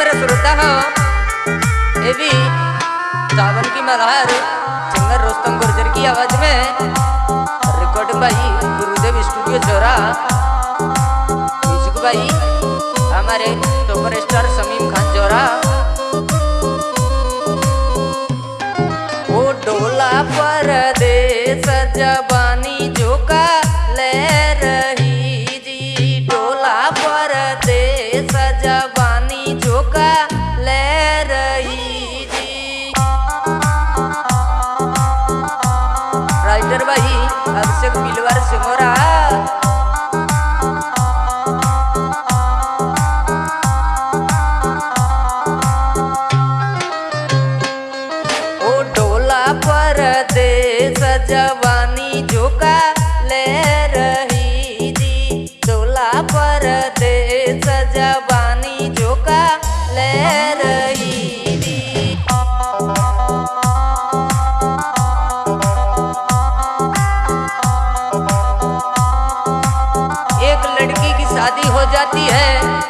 मेरे श्रोता हो। ये भी चावल की मल्हार चंगर रोस्तम गुर्जर की आवाज़ में रिकॉर्ड भाई गुरुदेव स्टूडियो चोरा। म्यूज़िक भाई हमारे सुपर स्टार समीम खान चोरा। भाई। अक्षक पिलवर सिमोरा आती है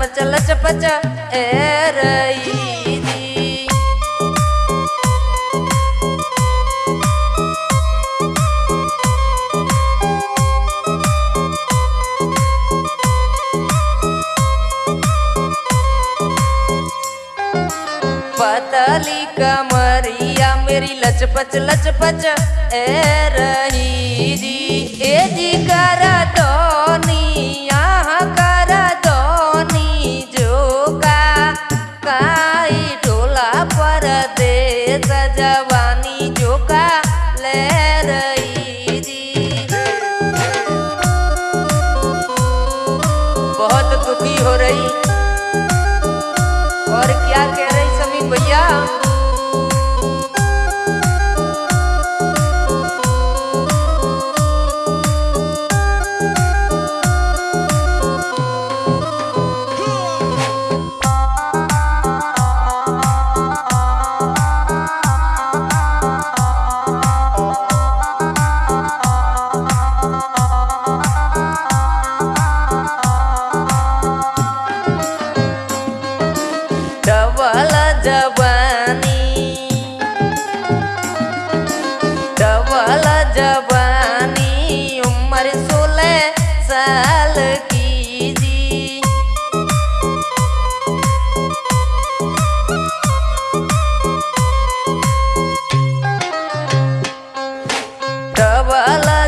लचपच लचपच, ए रई पतली कमरिया, मेरी लचपच लचपच, ए रही दी ए जी करा तो होती हो रही।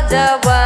the world.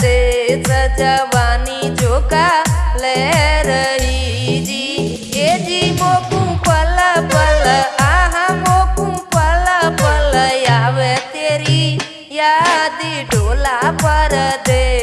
दे सजवानी चोका ले रही जी। ये जी मोकू पल पल, आहा मोकू पल पल, आवे तेरी याद डोला पर दे।